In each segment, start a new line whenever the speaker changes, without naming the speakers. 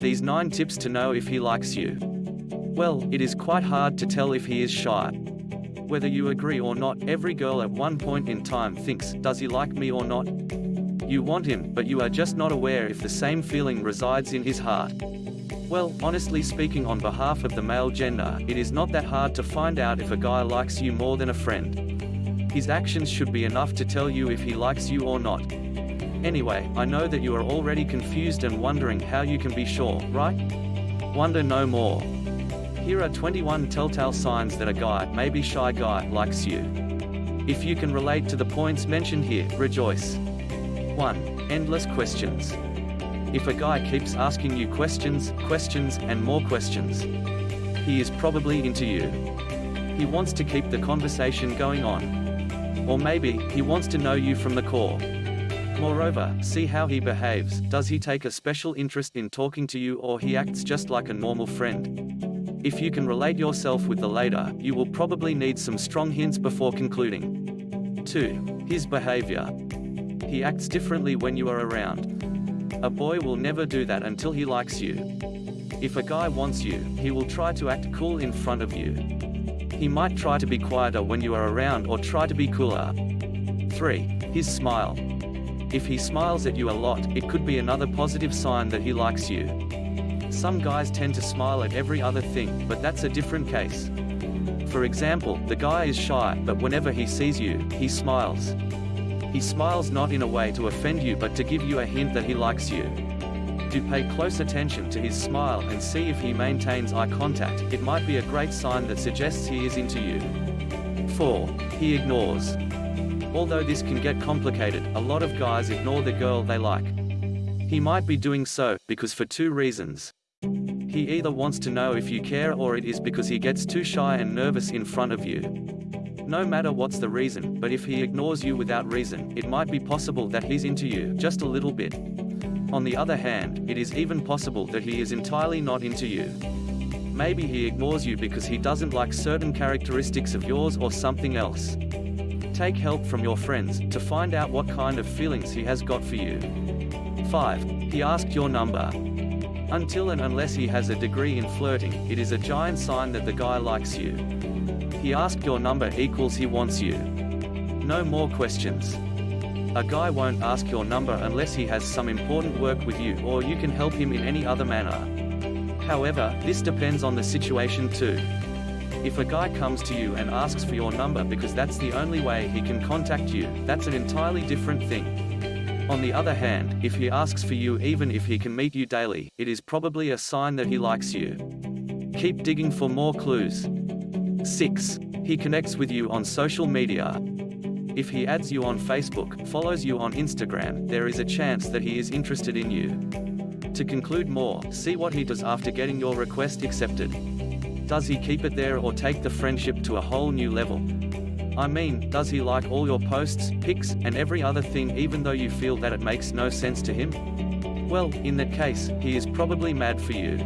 These 9 tips to know if he likes you. Well, it is quite hard to tell if he is shy. Whether you agree or not, every girl at one point in time thinks, does he like me or not? You want him, but you are just not aware if the same feeling resides in his heart. Well, honestly speaking on behalf of the male gender, it is not that hard to find out if a guy likes you more than a friend. His actions should be enough to tell you if he likes you or not. Anyway, I know that you are already confused and wondering how you can be sure, right? Wonder no more. Here are 21 telltale signs that a guy, maybe shy guy, likes you. If you can relate to the points mentioned here, rejoice. 1. Endless questions. If a guy keeps asking you questions, questions, and more questions, he is probably into you. He wants to keep the conversation going on. Or maybe, he wants to know you from the core. Moreover, see how he behaves, does he take a special interest in talking to you or he acts just like a normal friend? If you can relate yourself with the later, you will probably need some strong hints before concluding. 2. His behavior. He acts differently when you are around. A boy will never do that until he likes you. If a guy wants you, he will try to act cool in front of you. He might try to be quieter when you are around or try to be cooler. 3. His smile. If he smiles at you a lot, it could be another positive sign that he likes you. Some guys tend to smile at every other thing, but that's a different case. For example, the guy is shy, but whenever he sees you, he smiles. He smiles not in a way to offend you but to give you a hint that he likes you. Do pay close attention to his smile and see if he maintains eye contact, it might be a great sign that suggests he is into you. 4. He ignores. Although this can get complicated, a lot of guys ignore the girl they like. He might be doing so, because for two reasons. He either wants to know if you care or it is because he gets too shy and nervous in front of you. No matter what's the reason, but if he ignores you without reason, it might be possible that he's into you, just a little bit. On the other hand, it is even possible that he is entirely not into you. Maybe he ignores you because he doesn't like certain characteristics of yours or something else. Take help from your friends, to find out what kind of feelings he has got for you. 5. He asked your number. Until and unless he has a degree in flirting, it is a giant sign that the guy likes you. He asked your number equals he wants you. No more questions. A guy won't ask your number unless he has some important work with you or you can help him in any other manner. However, this depends on the situation too. If a guy comes to you and asks for your number because that's the only way he can contact you, that's an entirely different thing. On the other hand, if he asks for you even if he can meet you daily, it is probably a sign that he likes you. Keep digging for more clues. 6. He connects with you on social media. If he adds you on Facebook, follows you on Instagram, there is a chance that he is interested in you. To conclude more, see what he does after getting your request accepted. Does he keep it there or take the friendship to a whole new level? I mean, does he like all your posts, pics, and every other thing even though you feel that it makes no sense to him? Well, in that case, he is probably mad for you.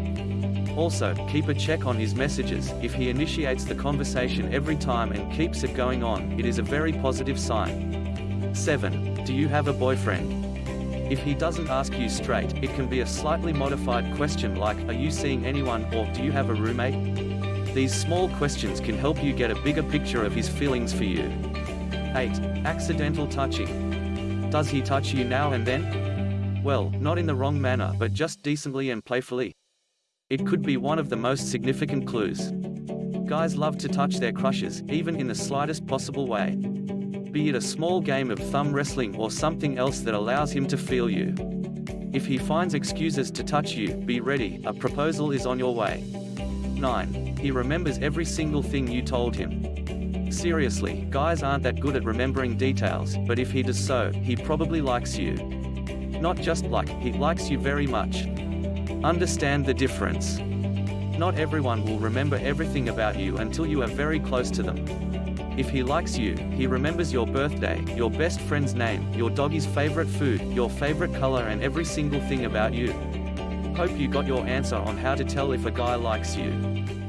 Also, keep a check on his messages, if he initiates the conversation every time and keeps it going on, it is a very positive sign. 7. Do you have a boyfriend? If he doesn't ask you straight, it can be a slightly modified question like, are you seeing anyone, or do you have a roommate? These small questions can help you get a bigger picture of his feelings for you. 8. Accidental touching. Does he touch you now and then? Well, not in the wrong manner but just decently and playfully. It could be one of the most significant clues. Guys love to touch their crushes, even in the slightest possible way. Be it a small game of thumb wrestling or something else that allows him to feel you. If he finds excuses to touch you, be ready, a proposal is on your way. 9. He remembers every single thing you told him. Seriously, guys aren't that good at remembering details, but if he does so, he probably likes you. Not just like, he likes you very much. Understand the difference. Not everyone will remember everything about you until you are very close to them. If he likes you, he remembers your birthday, your best friend's name, your doggy's favorite food, your favorite color and every single thing about you. Hope you got your answer on how to tell if a guy likes you.